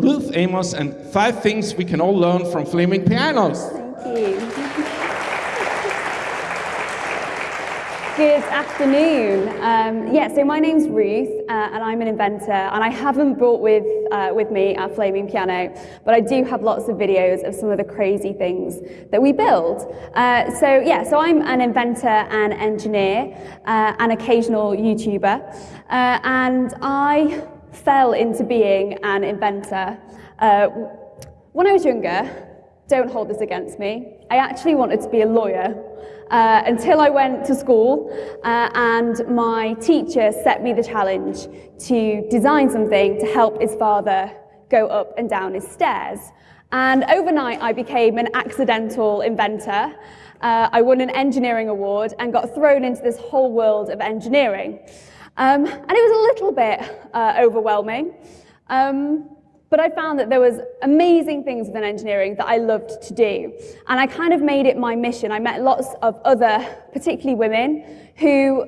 Ruth Amos and five things we can all learn from flaming pianos. Thank you. Good afternoon. Um, yeah, so my name's Ruth, uh, and I'm an inventor, and I haven't brought with, uh, with me our flaming piano, but I do have lots of videos of some of the crazy things that we build. Uh, so yeah, so I'm an inventor and engineer, uh, an occasional YouTuber, uh, and I fell into being an inventor. Uh, when I was younger, don't hold this against me, I actually wanted to be a lawyer uh, until I went to school uh, and my teacher set me the challenge to design something to help his father go up and down his stairs. And overnight I became an accidental inventor. Uh, I won an engineering award and got thrown into this whole world of engineering. Um, and it was a little bit uh, overwhelming. Um, but I found that there was amazing things within engineering that I loved to do. And I kind of made it my mission. I met lots of other, particularly women, who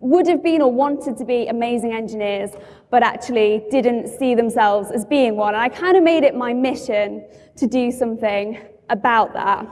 would have been or wanted to be amazing engineers, but actually didn't see themselves as being one. And I kind of made it my mission to do something about that.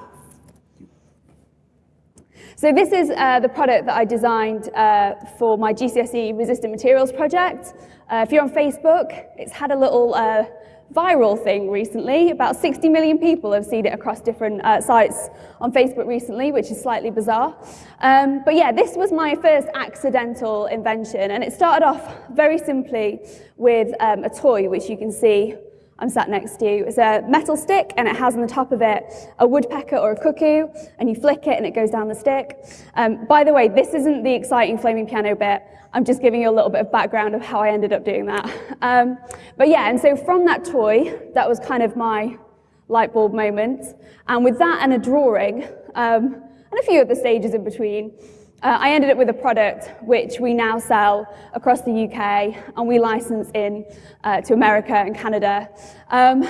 So this is uh, the product that I designed uh, for my GCSE resistant materials project. Uh, if you're on Facebook, it's had a little uh, viral thing recently. About 60 million people have seen it across different uh, sites on Facebook recently, which is slightly bizarre. Um, but yeah, this was my first accidental invention, and it started off very simply with um, a toy, which you can see I'm sat next to. You. It's a metal stick and it has on the top of it a woodpecker or a cuckoo and you flick it and it goes down the stick. Um, by the way, this isn't the exciting flaming piano bit. I'm just giving you a little bit of background of how I ended up doing that. Um, but yeah, and so from that toy, that was kind of my light bulb moment. And with that and a drawing, um, and a few other stages in between, uh, I ended up with a product which we now sell across the UK and we license in uh, to America and Canada. Um,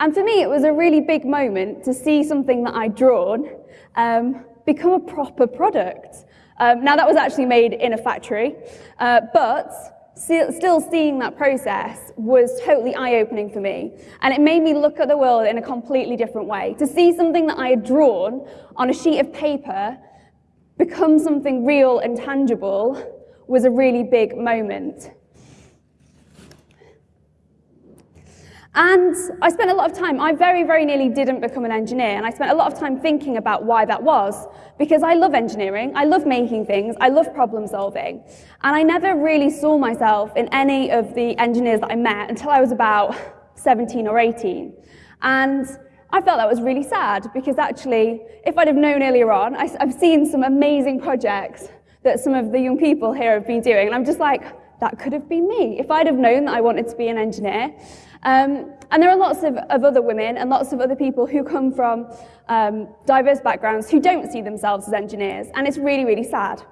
and for me, it was a really big moment to see something that I'd drawn um, become a proper product. Um, now, that was actually made in a factory, uh, but still seeing that process was totally eye-opening for me. And it made me look at the world in a completely different way. To see something that I had drawn on a sheet of paper become something real and tangible was a really big moment. And I spent a lot of time, I very, very nearly didn't become an engineer, and I spent a lot of time thinking about why that was, because I love engineering, I love making things, I love problem solving, and I never really saw myself in any of the engineers that I met until I was about 17 or 18. And I felt that was really sad because actually, if I'd have known earlier on, I, have seen some amazing projects that some of the young people here have been doing, and I'm just like, that could have been me if I'd have known that I wanted to be an engineer. Um, and there are lots of, of, other women and lots of other people who come from um, diverse backgrounds who don't see themselves as engineers, and it's really, really sad.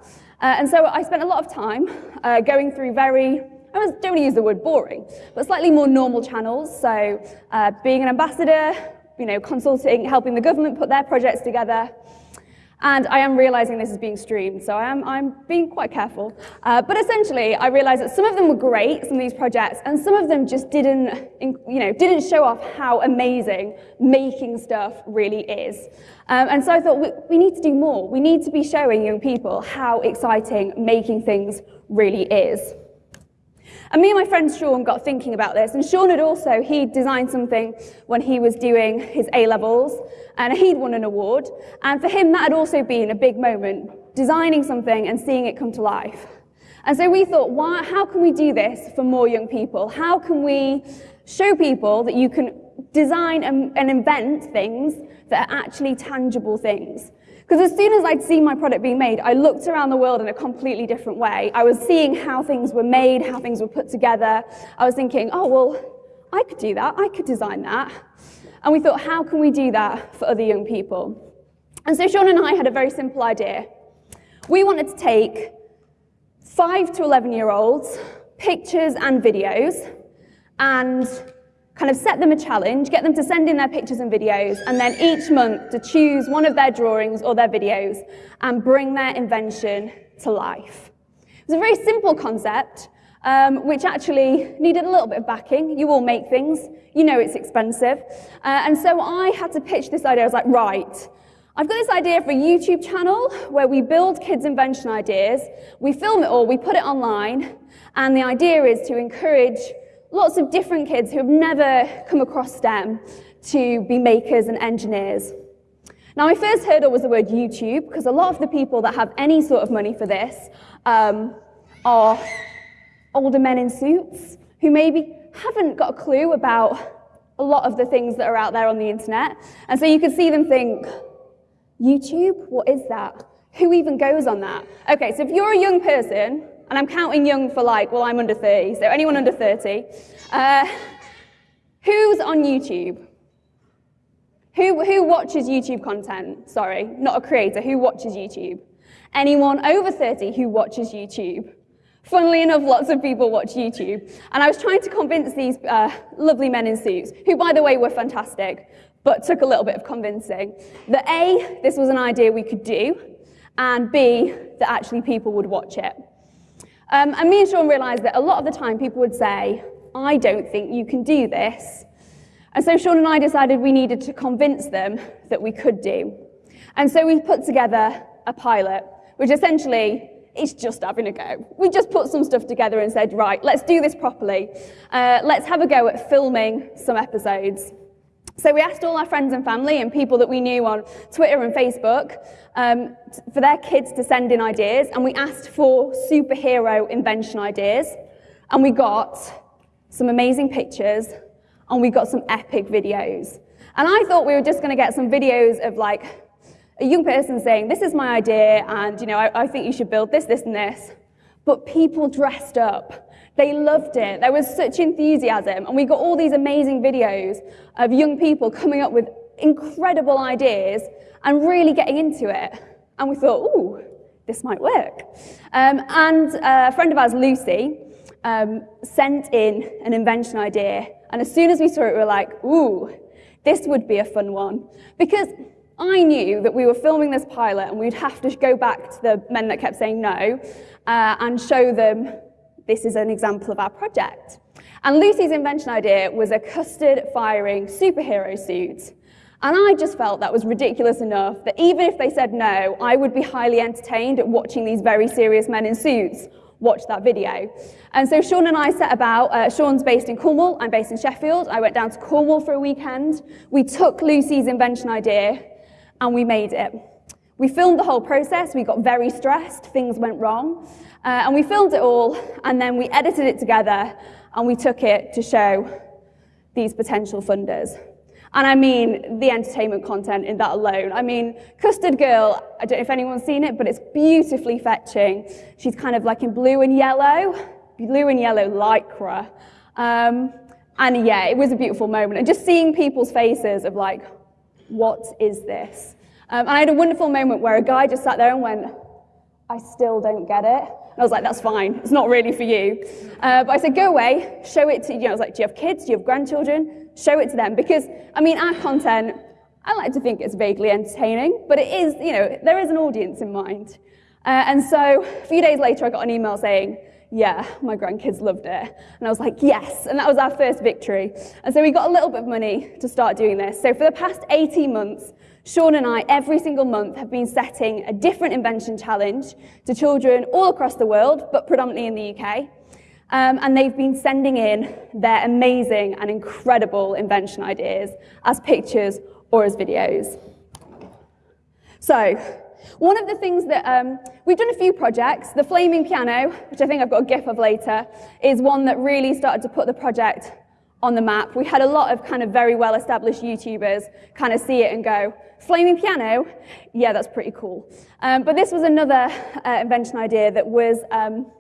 Uh, and so I spent a lot of time uh, going through very I don't want to use the word boring, but slightly more normal channels. So uh, being an ambassador, you know, consulting, helping the government put their projects together. And I am realizing this is being streamed, so I am, I'm being quite careful. Uh, but essentially, I realized that some of them were great, some of these projects, and some of them just didn't, you know, didn't show off how amazing making stuff really is. Um, and so I thought, we, we need to do more. We need to be showing young people how exciting making things really is. And me and my friend Sean got thinking about this, and Sean had also, he designed something when he was doing his A-levels, and he'd won an award, and for him that had also been a big moment, designing something and seeing it come to life. And so we thought, why, how can we do this for more young people? How can we show people that you can design and, and invent things that are actually tangible things? Because as soon as I'd seen my product being made, I looked around the world in a completely different way. I was seeing how things were made, how things were put together. I was thinking, oh, well, I could do that. I could design that. And we thought, how can we do that for other young people? And so Sean and I had a very simple idea. We wanted to take 5 to 11 year olds, pictures and videos, and kind of set them a challenge, get them to send in their pictures and videos, and then each month to choose one of their drawings or their videos and bring their invention to life. It was a very simple concept, um, which actually needed a little bit of backing. You all make things, you know it's expensive. Uh, and so I had to pitch this idea. I was like, right, I've got this idea for a YouTube channel where we build kids' invention ideas, we film it all, we put it online, and the idea is to encourage lots of different kids who have never come across STEM to be makers and engineers. Now, my first hurdle was the word YouTube, because a lot of the people that have any sort of money for this um, are older men in suits who maybe haven't got a clue about a lot of the things that are out there on the internet. And so you can see them think, YouTube? What is that? Who even goes on that? Okay, so if you're a young person, and I'm counting young for like, well, I'm under 30, so anyone under 30, uh, who's on YouTube? Who, who watches YouTube content? Sorry, not a creator. Who watches YouTube? Anyone over 30 who watches YouTube? Funnily enough, lots of people watch YouTube. And I was trying to convince these uh, lovely men in suits, who, by the way, were fantastic, but took a little bit of convincing, that A, this was an idea we could do, and B, that actually people would watch it. Um, and me and Sean realised that a lot of the time people would say, I don't think you can do this. And so Sean and I decided we needed to convince them that we could do. And so we put together a pilot, which essentially is just having a go. We just put some stuff together and said, right, let's do this properly. Uh, let's have a go at filming some episodes. So we asked all our friends and family and people that we knew on Twitter and Facebook um, for their kids to send in ideas, and we asked for superhero invention ideas, and we got some amazing pictures, and we got some epic videos. And I thought we were just going to get some videos of like a young person saying, this is my idea, and you know, I, I think you should build this, this, and this. But people dressed up they loved it. There was such enthusiasm. And we got all these amazing videos of young people coming up with incredible ideas and really getting into it. And we thought, ooh, this might work. Um, and a friend of ours, Lucy, um, sent in an invention idea. And as soon as we saw it, we were like, ooh, this would be a fun one. Because I knew that we were filming this pilot and we'd have to go back to the men that kept saying no uh, and show them this is an example of our project. And Lucy's invention idea was a custard-firing superhero suit. And I just felt that was ridiculous enough that even if they said no, I would be highly entertained at watching these very serious men in suits watch that video. And so Sean and I set about, uh, Sean's based in Cornwall, I'm based in Sheffield. I went down to Cornwall for a weekend. We took Lucy's invention idea and we made it. We filmed the whole process, we got very stressed, things went wrong. Uh, and we filmed it all, and then we edited it together, and we took it to show these potential funders. And I mean, the entertainment content in that alone. I mean, Custard Girl, I don't know if anyone's seen it, but it's beautifully fetching. She's kind of like in blue and yellow, blue and yellow lycra. Um, and yeah, it was a beautiful moment. And just seeing people's faces of like, what is this? Um, and I had a wonderful moment where a guy just sat there and went, I still don't get it. And I was like, that's fine. It's not really for you. Uh, but I said, go away, show it to, you know, I was like, do you have kids? Do you have grandchildren? Show it to them. Because, I mean, our content, I like to think it's vaguely entertaining, but it is, you know, there is an audience in mind. Uh, and so a few days later, I got an email saying, yeah, my grandkids loved it. And I was like, yes. And that was our first victory. And so we got a little bit of money to start doing this. So for the past 18 months, Sean and I, every single month, have been setting a different invention challenge to children all across the world, but predominantly in the UK. Um, and they've been sending in their amazing and incredible invention ideas as pictures or as videos. So, one of the things that um, we've done a few projects. The flaming piano, which I think I've got a gif of later, is one that really started to put the project on the map. We had a lot of kind of very well-established YouTubers kind of see it and go, Flaming piano, yeah, that's pretty cool. Um, but this was another uh, invention idea that was, um,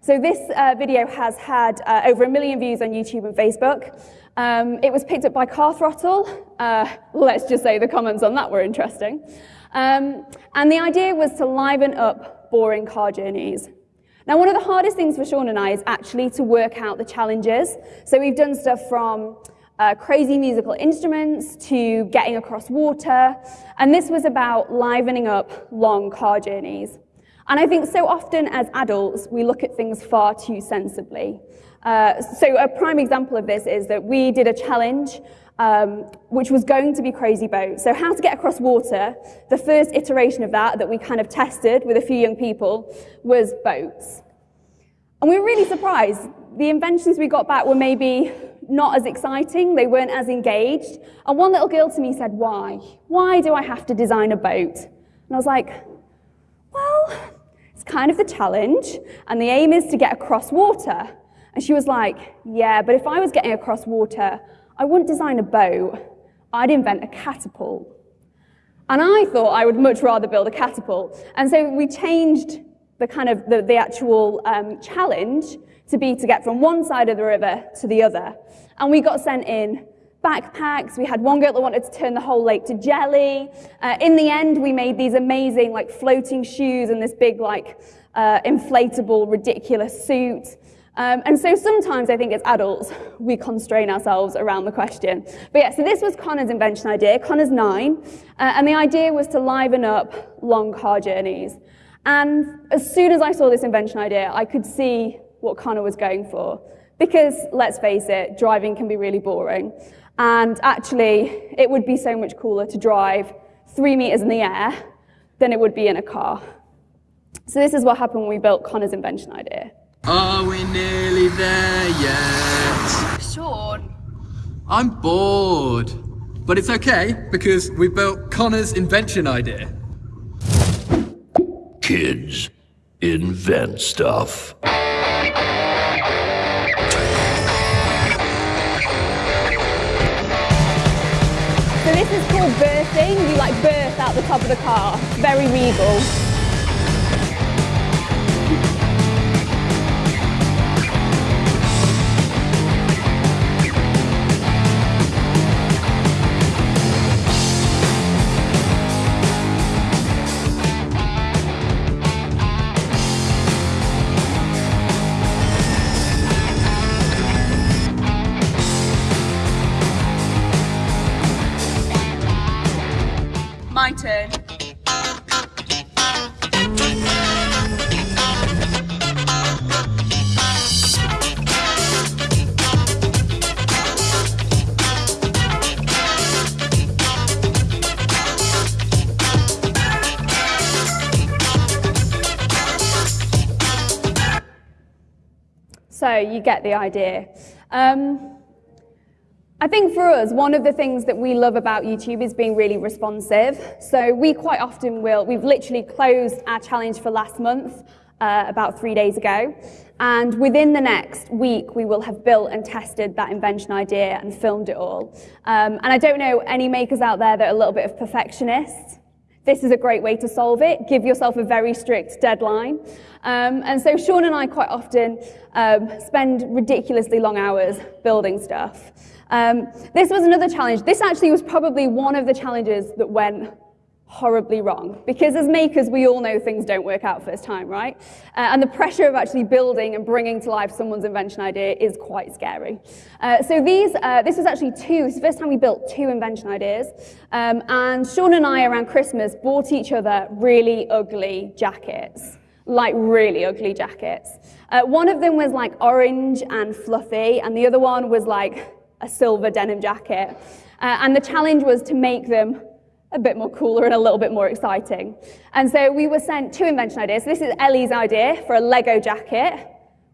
so this uh, video has had uh, over a million views on YouTube and Facebook. Um, it was picked up by Car Throttle. Uh, let's just say the comments on that were interesting. Um, and the idea was to liven up boring car journeys. Now, one of the hardest things for Sean and I is actually to work out the challenges. So we've done stuff from uh, crazy musical instruments to getting across water. And this was about livening up long car journeys. And I think so often as adults, we look at things far too sensibly. Uh, so a prime example of this is that we did a challenge um, which was going to be Crazy Boat. So how to get across water, the first iteration of that that we kind of tested with a few young people was boats. And we were really surprised. The inventions we got back were maybe not as exciting, they weren't as engaged. And one little girl to me said, why? Why do I have to design a boat? And I was like, well, it's kind of the challenge, and the aim is to get across water. And she was like, yeah, but if I was getting across water, I wouldn't design a boat, I'd invent a catapult. And I thought I would much rather build a catapult. And so we changed the kind of the, the actual um, challenge to be to get from one side of the river to the other. And we got sent in backpacks. We had one girl that wanted to turn the whole lake to jelly. Uh, in the end, we made these amazing like floating shoes and this big like uh, inflatable, ridiculous suit. Um, and so sometimes I think as adults, we constrain ourselves around the question. But yeah, so this was Connor's invention idea. Connor's nine, uh, and the idea was to liven up long car journeys. And as soon as I saw this invention idea, I could see what Connor was going for. Because let's face it, driving can be really boring. And actually, it would be so much cooler to drive three meters in the air than it would be in a car. So this is what happened when we built Connor's invention idea. Are we nearly there yet? Sean. I'm bored. But it's okay, because we built Connor's invention idea. Kids invent stuff. Is called birthing. You like birth out the top of the car. Very regal. Get the idea. Um, I think for us, one of the things that we love about YouTube is being really responsive. So we quite often will, we've literally closed our challenge for last month uh, about three days ago. And within the next week, we will have built and tested that invention idea and filmed it all. Um, and I don't know any makers out there that are a little bit of perfectionists. This is a great way to solve it. Give yourself a very strict deadline. Um, and so Sean and I quite often um, spend ridiculously long hours building stuff. Um, this was another challenge. This actually was probably one of the challenges that went horribly wrong. Because as makers, we all know things don't work out first time, right? Uh, and the pressure of actually building and bringing to life someone's invention idea is quite scary. Uh, so these, uh, this was actually two, this is the first time we built two invention ideas. Um, and Sean and I, around Christmas, bought each other really ugly jackets like really ugly jackets. Uh, one of them was like orange and fluffy, and the other one was like a silver denim jacket. Uh, and the challenge was to make them a bit more cooler and a little bit more exciting. And so we were sent two invention ideas. So This is Ellie's idea for a Lego jacket,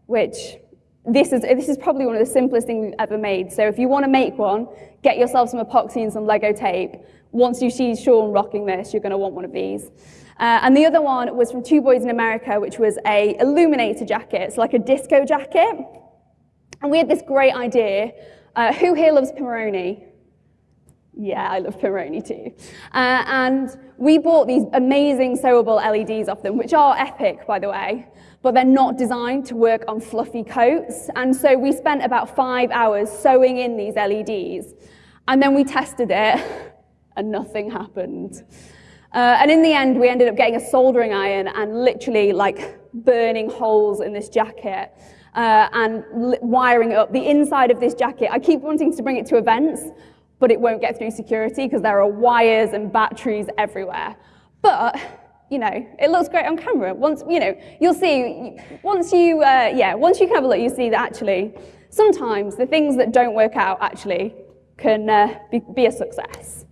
which this is, this is probably one of the simplest things we've ever made. So if you want to make one, get yourself some epoxy and some Lego tape. Once you see Sean rocking this, you're going to want one of these. Uh, and the other one was from Two Boys in America, which was a illuminator jacket. It's like a disco jacket. And we had this great idea. Uh, who here loves Pimoroni? Yeah, I love Pimoroni too. Uh, and we bought these amazing sewable LEDs off them, which are epic, by the way, but they're not designed to work on fluffy coats. And so we spent about five hours sewing in these LEDs. And then we tested it, and nothing happened. Uh, and in the end, we ended up getting a soldering iron and literally like burning holes in this jacket uh, and wiring up the inside of this jacket. I keep wanting to bring it to events, but it won't get through security because there are wires and batteries everywhere. But you know, it looks great on camera. Once, you know, you'll see, once you, uh, yeah, once you can have a look, you see that actually, sometimes the things that don't work out actually can uh, be, be a success.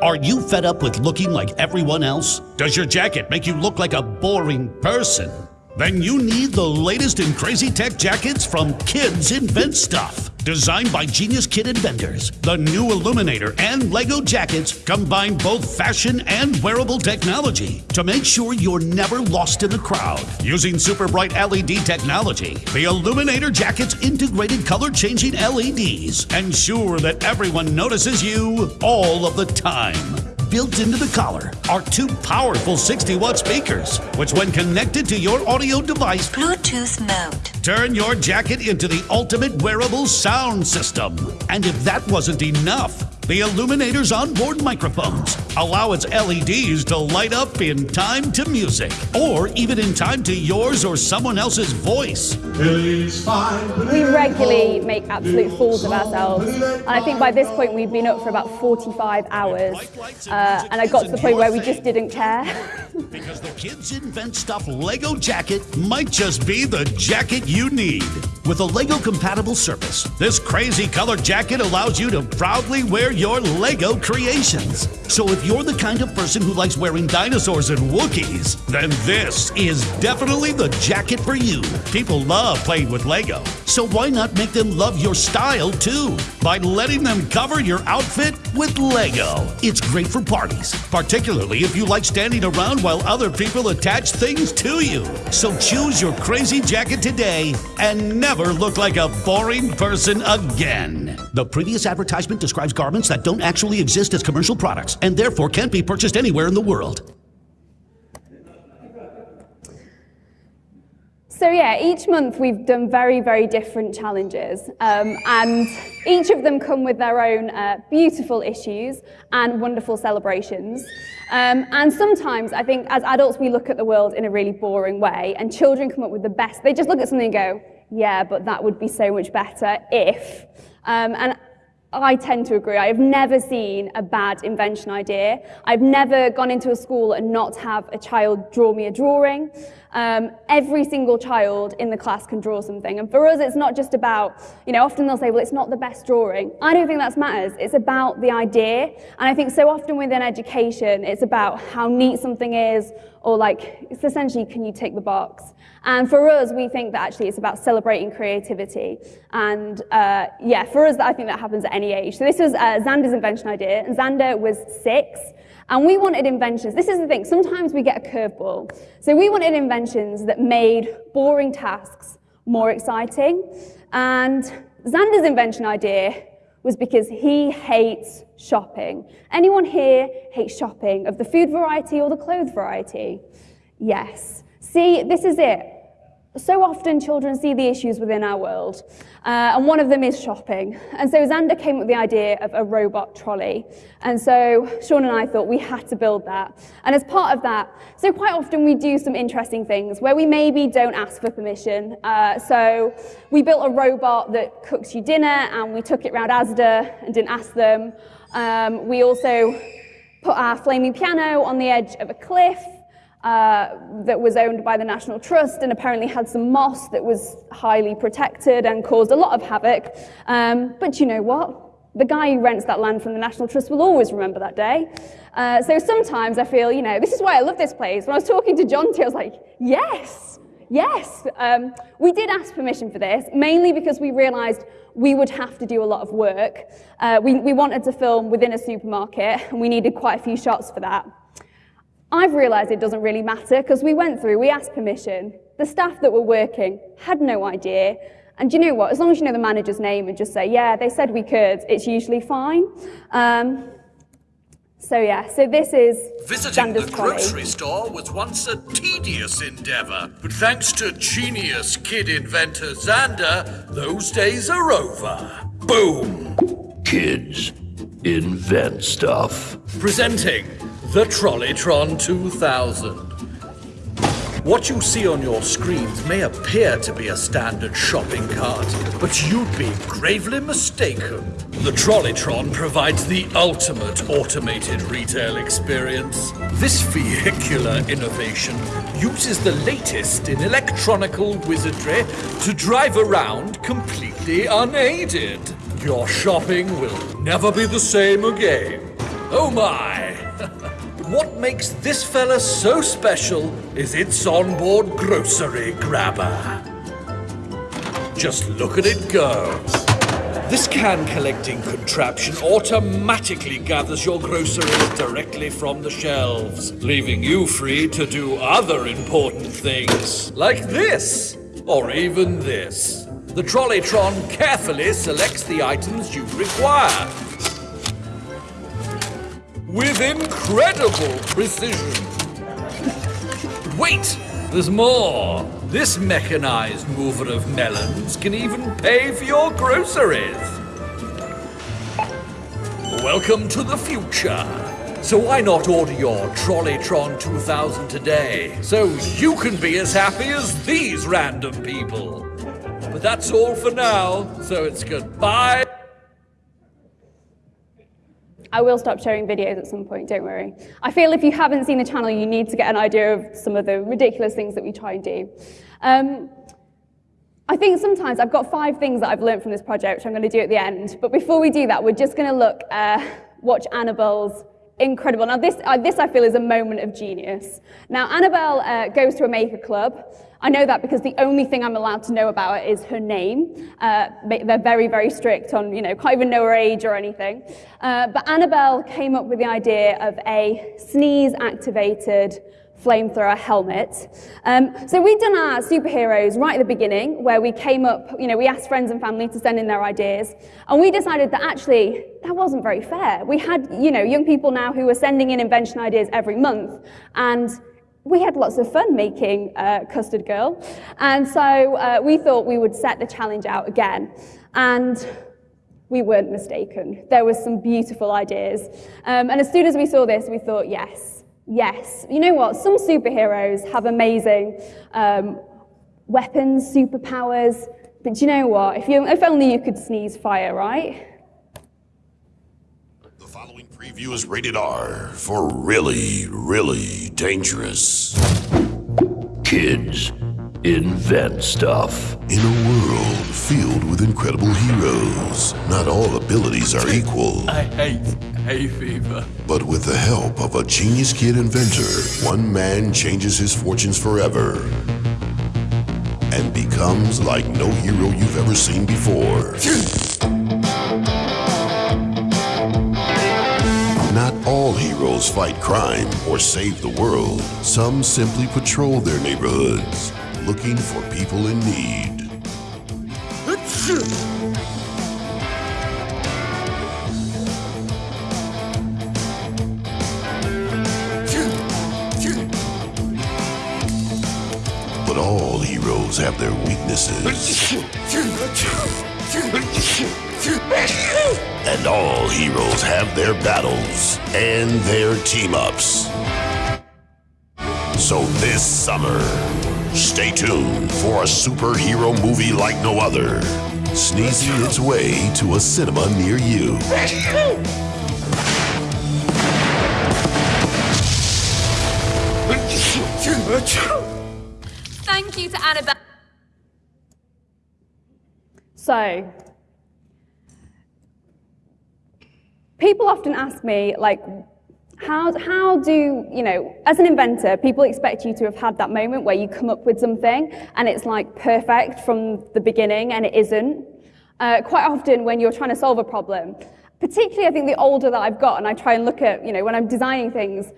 Are you fed up with looking like everyone else? Does your jacket make you look like a boring person? Then you need the latest in crazy tech jackets from Kids Invent Stuff. Designed by genius kid inventors, the new Illuminator and Lego jackets combine both fashion and wearable technology to make sure you're never lost in the crowd. Using super bright LED technology, the Illuminator jacket's integrated color changing LEDs ensure that everyone notices you all of the time. Built into the collar are two powerful 60 watt speakers, which, when connected to your audio device, Bluetooth mode. turn your jacket into the ultimate wearable sound system. And if that wasn't enough, the Illuminator's onboard microphones allow its LEDs to light up in time to music, or even in time to yours or someone else's voice. We regularly make absolute fools of ourselves. And I think by this point we've been up for about 45 hours. Uh, and I got to the point where we just didn't care. Because the Kids Invent Stuff Lego jacket might just be the jacket you need. With a Lego compatible surface, this crazy colored jacket allows you to proudly wear your Lego creations. So if you're the kind of person who likes wearing dinosaurs and Wookiees, then this is definitely the jacket for you. People love playing with Lego, so why not make them love your style too by letting them cover your outfit with Lego? It's great for parties, particularly if you like standing around while other people attach things to you. So choose your crazy jacket today and never look like a boring person again. The previous advertisement describes garments that don't actually exist as commercial products and therefore can't be purchased anywhere in the world. So yeah, each month we've done very, very different challenges, um, and each of them come with their own uh, beautiful issues and wonderful celebrations. Um, and sometimes I think as adults we look at the world in a really boring way, and children come up with the best. They just look at something and go, "Yeah, but that would be so much better if." Um, and I tend to agree. I've never seen a bad invention idea. I've never gone into a school and not have a child draw me a drawing. Um, every single child in the class can draw something. And for us, it's not just about, you know, often they'll say, well, it's not the best drawing. I don't think that matters. It's about the idea. And I think so often within education, it's about how neat something is, or like, it's essentially, can you tick the box? And for us, we think that actually it's about celebrating creativity. And uh, yeah, for us, I think that happens at any age. So this was uh, Xander's invention idea, and Xander was six. And we wanted inventions. This is the thing, sometimes we get a curveball. So we wanted inventions that made boring tasks more exciting. And Xander's invention idea was because he hates shopping. Anyone here hates shopping of the food variety or the clothes variety? Yes. See, this is it. So often children see the issues within our world, uh, and one of them is shopping. And so Xander came up with the idea of a robot trolley. And so Sean and I thought we had to build that. And as part of that, so quite often we do some interesting things where we maybe don't ask for permission. Uh, so we built a robot that cooks you dinner, and we took it round Asda and didn't ask them. Um, we also put our flaming piano on the edge of a cliff uh, that was owned by the National Trust and apparently had some moss that was highly protected and caused a lot of havoc. Um, but you know what? The guy who rents that land from the National Trust will always remember that day. Uh, so sometimes I feel, you know, this is why I love this place. When I was talking to John I was like, yes, yes. Um, we did ask permission for this, mainly because we realized we would have to do a lot of work. Uh, we, we wanted to film within a supermarket, and we needed quite a few shots for that. I've realised it doesn't really matter because we went through, we asked permission. The staff that were working had no idea. And you know what? As long as you know the manager's name and just say, yeah, they said we could, it's usually fine. Um, so yeah, so this is Visiting the trolley. grocery store was once a tedious endeavor, but thanks to genius kid inventor Xander, those days are over. Boom! Kids invent stuff. Presenting the Trolleytron 2000. What you see on your screens may appear to be a standard shopping cart, but you'd be gravely mistaken. The Trolleytron provides the ultimate automated retail experience. This vehicular innovation uses the latest in electronical wizardry to drive around completely unaided. Your shopping will never be the same again. Oh my! What makes this fella so special is its onboard grocery grabber. Just look at it go. This can collecting contraption automatically gathers your groceries directly from the shelves, leaving you free to do other important things, like this, or even this. The Trolleytron carefully selects the items you require. With incredible precision. Wait, there's more. This mechanized mover of melons can even pay for your groceries. Welcome to the future. So why not order your Trolleytron 2000 today, so you can be as happy as these random people? But that's all for now, so it's goodbye. I will stop sharing videos at some point, don't worry. I feel if you haven't seen the channel, you need to get an idea of some of the ridiculous things that we try and do. Um, I think sometimes I've got five things that I've learned from this project, which I'm going to do at the end. But before we do that, we're just going to look, uh, watch Annabelle's incredible. Now, this, uh, this I feel is a moment of genius. Now, Annabelle uh, goes to a maker club. I know that because the only thing I'm allowed to know about her is her name. Uh, they're very, very strict on, you know, can't even know her age or anything. Uh, but Annabelle came up with the idea of a sneeze-activated flamethrower helmet. Um, so we'd done our superheroes right at the beginning, where we came up, you know, we asked friends and family to send in their ideas, and we decided that actually that wasn't very fair. We had, you know, young people now who were sending in invention ideas every month, and we had lots of fun making uh, Custard Girl, and so uh, we thought we would set the challenge out again. And we weren't mistaken. There were some beautiful ideas. Um, and as soon as we saw this, we thought, yes, yes. You know what? Some superheroes have amazing um, weapons, superpowers. But you know what? If, you, if only you could sneeze fire, right? The following preview is rated R for really, really dangerous. Kids, invent stuff. In a world filled with incredible heroes, not all abilities are equal. I hate hay fever. But with the help of a genius kid inventor, one man changes his fortunes forever and becomes like no hero you've ever seen before. Fight crime or save the world. Some simply patrol their neighborhoods, looking for people in need. But all heroes have their weaknesses. And all heroes have their battles and their team ups. So this summer, stay tuned for a superhero movie like no other, sneezing its way to a cinema near you. Thank you to Annabelle. So, people often ask me, like, how, how do, you know, as an inventor, people expect you to have had that moment where you come up with something and it's like perfect from the beginning and it isn't. Uh, quite often when you're trying to solve a problem, particularly I think the older that I've got and I try and look at, you know, when I'm designing things,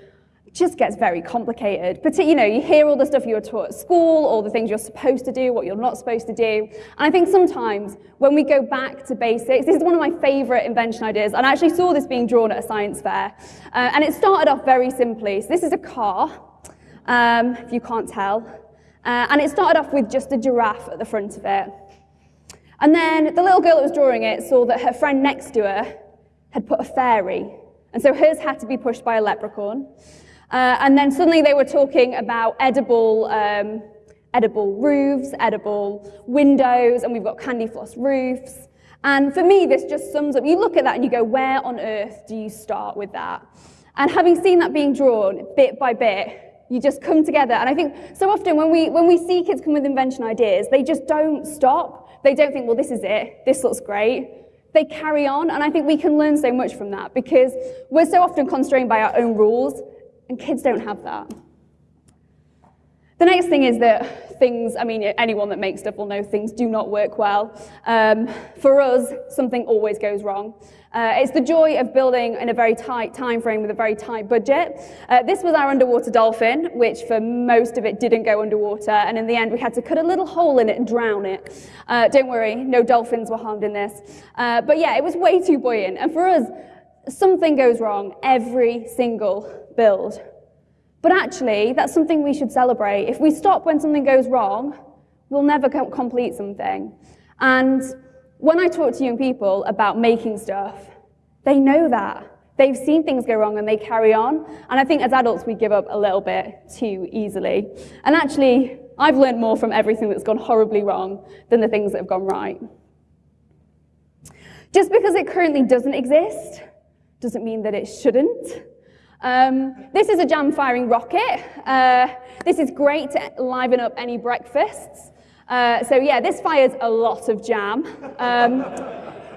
it just gets very complicated. But you know, you hear all the stuff you were taught at school, all the things you're supposed to do, what you're not supposed to do. And I think sometimes when we go back to basics, this is one of my favorite invention ideas, and I actually saw this being drawn at a science fair. Uh, and it started off very simply. So this is a car, um, if you can't tell. Uh, and it started off with just a giraffe at the front of it. And then the little girl that was drawing it saw that her friend next to her had put a fairy. And so hers had to be pushed by a leprechaun. Uh, and then suddenly they were talking about edible, um, edible roofs, edible windows, and we've got candy floss roofs. And for me, this just sums up, you look at that and you go, where on earth do you start with that? And having seen that being drawn bit by bit, you just come together. And I think so often when we, when we see kids come with invention ideas, they just don't stop. They don't think, well, this is it. This looks great. They carry on. And I think we can learn so much from that because we're so often constrained by our own rules and kids don't have that. The next thing is that things, I mean, anyone that makes stuff will know things do not work well. Um, for us, something always goes wrong. Uh, it's the joy of building in a very tight time frame with a very tight budget. Uh, this was our underwater dolphin, which for most of it didn't go underwater, and in the end we had to cut a little hole in it and drown it. Uh, don't worry, no dolphins were harmed in this. Uh, but yeah, it was way too buoyant, and for us, something goes wrong every single build. But actually, that's something we should celebrate. If we stop when something goes wrong, we'll never complete something. And when I talk to young people about making stuff, they know that. They've seen things go wrong and they carry on. And I think as adults, we give up a little bit too easily. And actually, I've learned more from everything that's gone horribly wrong than the things that have gone right. Just because it currently doesn't exist doesn't mean that it shouldn't. Um, this is a jam firing rocket. Uh, this is great to liven up any breakfasts. Uh, so yeah, this fires a lot of jam. Um,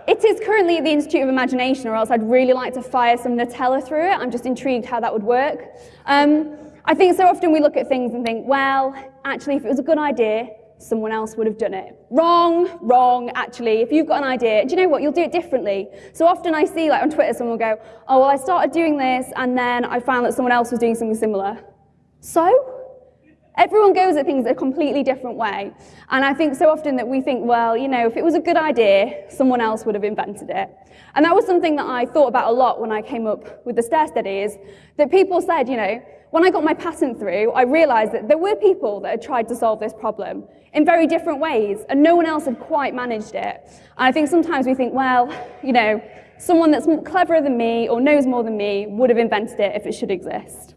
it is currently at the Institute of Imagination, or else I'd really like to fire some Nutella through it. I'm just intrigued how that would work. Um, I think so often we look at things and think, well, actually, if it was a good idea, someone else would have done it. Wrong, wrong, actually. If you've got an idea, do you know what? You'll do it differently. So often I see, like on Twitter, someone will go, oh, well, I started doing this and then I found that someone else was doing something similar. So? Everyone goes at things a completely different way. And I think so often that we think, well, you know, if it was a good idea, someone else would have invented it. And that was something that I thought about a lot when I came up with the stair steady is that people said, you know, when I got my patent through, I realized that there were people that had tried to solve this problem in very different ways, and no one else had quite managed it. And I think sometimes we think, well, you know, someone that's cleverer than me or knows more than me would have invented it if it should exist.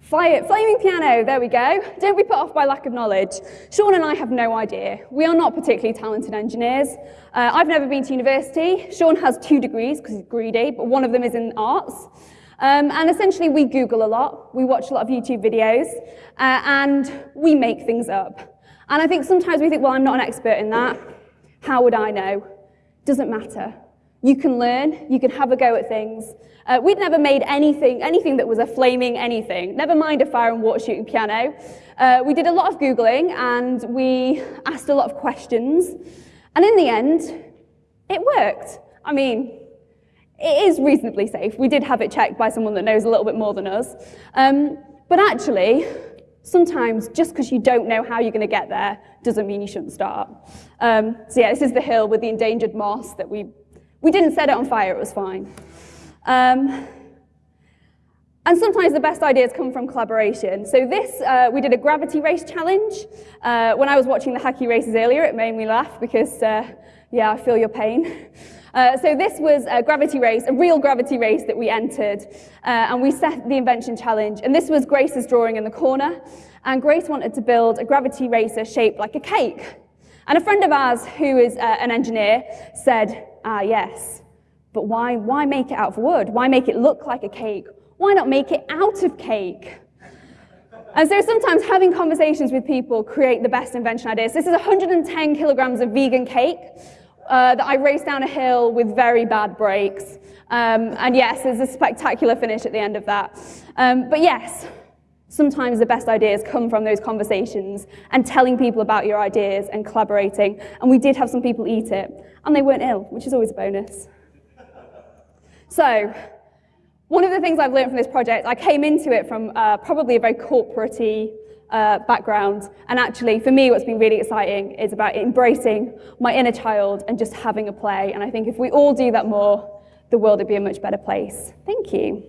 Flaming piano, there we go. Don't be put off by lack of knowledge. Sean and I have no idea. We are not particularly talented engineers. Uh, I've never been to university. Sean has two degrees because he's greedy, but one of them is in arts. Um, and essentially, we Google a lot, we watch a lot of YouTube videos, uh, and we make things up. And I think sometimes we think, well, I'm not an expert in that. How would I know? Doesn't matter. You can learn, you can have a go at things. Uh, we'd never made anything, anything that was a flaming anything, never mind a fire and water shooting piano. Uh, we did a lot of Googling and we asked a lot of questions. And in the end, it worked. I mean, it is reasonably safe. We did have it checked by someone that knows a little bit more than us. Um, but actually, sometimes just because you don't know how you're going to get there doesn't mean you shouldn't start. Um, so yeah, this is the hill with the endangered moss that we, we didn't set it on fire, it was fine. Um, and sometimes the best ideas come from collaboration. So this, uh, we did a gravity race challenge. Uh, when I was watching the hacky races earlier, it made me laugh because, uh, yeah, I feel your pain. Uh, so this was a gravity race, a real gravity race that we entered, uh, and we set the invention challenge. And this was Grace's drawing in the corner, and Grace wanted to build a gravity racer shaped like a cake. And a friend of ours, who is uh, an engineer, said, ah, yes, but why, why make it out of wood? Why make it look like a cake? Why not make it out of cake? And so sometimes having conversations with people create the best invention ideas. This is 110 kilograms of vegan cake uh, that I raced down a hill with very bad brakes. Um, and yes, there's a spectacular finish at the end of that. Um, but yes, sometimes the best ideas come from those conversations and telling people about your ideas and collaborating. And we did have some people eat it, and they weren't ill, which is always a bonus. So, one of the things I've learned from this project, I came into it from uh, probably a very corporate uh, background. And actually, for me, what's been really exciting is about embracing my inner child and just having a play. And I think if we all do that more, the world would be a much better place. Thank you.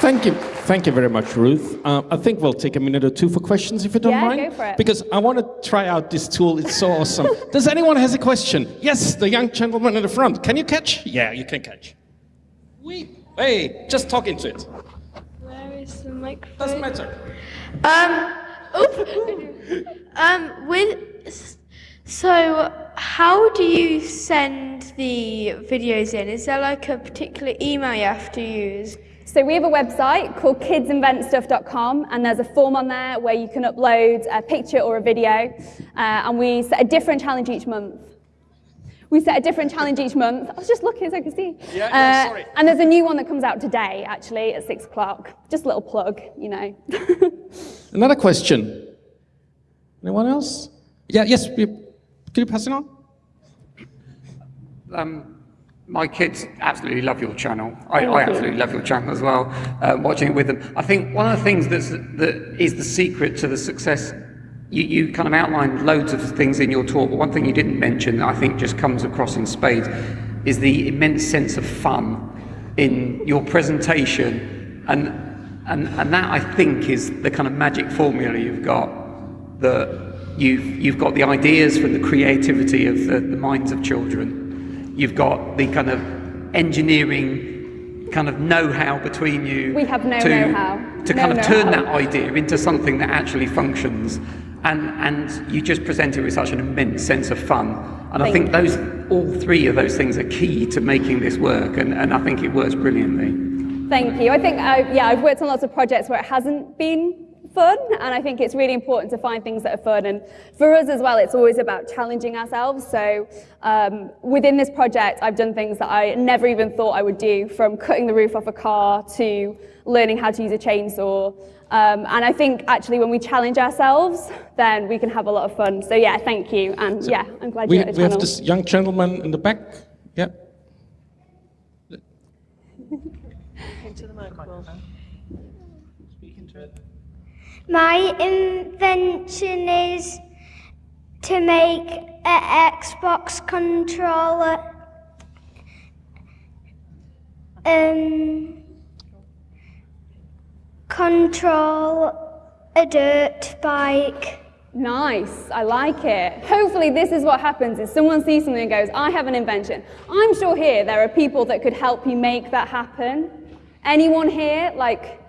Thank you. Thank you very much, Ruth. Uh, I think we'll take a minute or two for questions, if you don't Yeah, mind. go for it. Because I want to try out this tool. It's so awesome. Does anyone has a question? Yes, the young gentleman in the front. Can you catch? Yeah, you can catch. We. Hey, just talk into it. Where is the microphone? Doesn't matter. Um, oop. um, with so, how do you send the videos in? Is there like a particular email you have to use? So we have a website called kidsinventstuff.com and there's a form on there where you can upload a picture or a video uh, and we set a different challenge each month. We set a different challenge each month. I was just looking so I could see. Yeah, yeah, Uh, sorry. And there's a new one that comes out today, actually, at six o'clock. Just a little plug, you know. Another question. Anyone else? Yeah, yes. you- Could you pass it on? Um, my kids absolutely love your channel. I, I absolutely love your channel as well. Uh, watching it with them, I think one of the things that's that is the secret to the success. You, you kind of outlined loads of things in your talk, but one thing you didn't mention that I think just comes across in spades is the immense sense of fun in your presentation, and and and that I think is the kind of magic formula you've got that you've, you've got the ideas from the creativity of the, the minds of children. You've got the kind of engineering kind of know-how between you. We have no to, know-how. To No kind of turn that idea into something that actually functions. And, and you just present it with such an immense sense of fun. And I think those, all three of those things are key to making this work. And, and I think it works brilliantly. Thank you. I think, uh, yeah, I've worked on lots of projects where it hasn't been fun, and I think it's really important to find things that are fun. And for us as well, it's always about challenging ourselves. So um, within this project, I've done things that I never even thought I would do, from cutting the roof off a car to learning how to use a chainsaw. Um, and I think actually when we challenge ourselves, then we can have a lot of fun. So yeah, thank you. And yeah, I'm glad We, you're the we have this young gentleman in the back. Yeah. My invention is to make an Xbox controller um, control a dirt bike. Nice, I like it. Hopefully this is what happens is someone sees something and goes, I have an invention. I'm sure here there are people that could help you make that happen. Anyone here, like,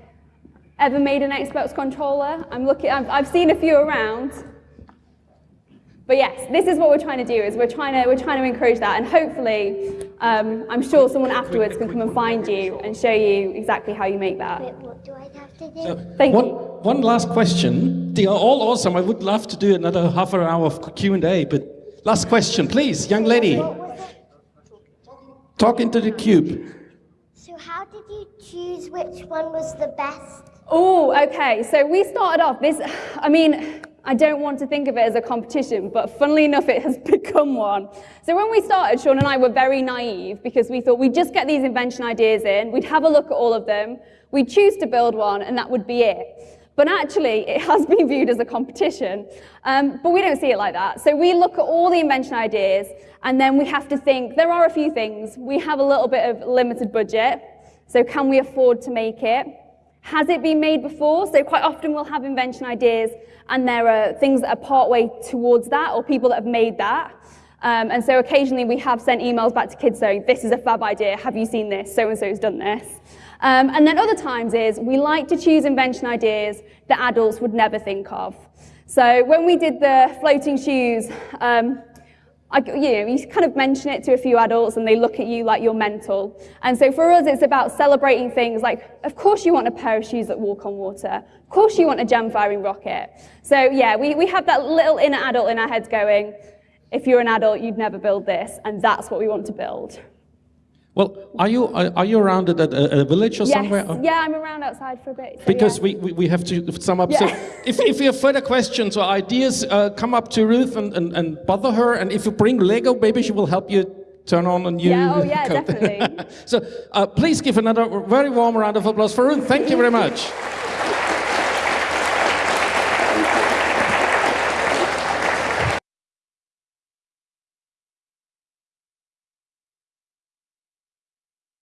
ever made an Xbox controller? I'm looking, I've, I've seen a few around. But yes, this is what we're trying to do, is we're trying to, we're trying to encourage that, and hopefully, um, I'm sure someone afterwards can come and find you and show you exactly how you make that. What do I have to do? Thank one, you. one last question. They are all awesome. I would love to do another half an hour of Q&A, but last question, please, young lady. What was it? Talk into the cube. So how did you choose which one was the best? Oh, okay. So we started off this, I mean, I don't want to think of it as a competition, but funnily enough, it has become one. So when we started, Sean and I were very naive because we thought we'd just get these invention ideas in, we'd have a look at all of them, we'd choose to build one, and that would be it. But actually, it has been viewed as a competition. Um, but we don't see it like that. So we look at all the invention ideas, and then we have to think there are a few things. We have a little bit of limited budget, so can we afford to make it? Has it been made before? So quite often we'll have invention ideas and there are things that are partway towards that or people that have made that. Um, and so occasionally we have sent emails back to kids saying, this is a fab idea, have you seen this? So-and-so's done this. Um, and then other times is we like to choose invention ideas that adults would never think of. So when we did the floating shoes, um, I, you know, you kind of mention it to a few adults and they look at you like you're mental. And so for us, it's about celebrating things like, of course you want a pair of shoes that walk on water. Of course you want a jam firing rocket. So yeah, we, we have that little inner adult in our heads going, if you're an adult, you'd never build this. And that's what we want to build. Well, are you are, are you around at a, a village or yes, somewhere? Yeah, I'm around outside for a bit. so Because yeah. we, we, we have to sum up. So if, if you have further questions or ideas, uh, come up to Ruth and, and, and bother her. And if you bring Lego, maybe she will help you turn on a new Yeah, oh yeah, code. definitely. so uh, please give another very warm round of applause for Ruth. Thank you very much.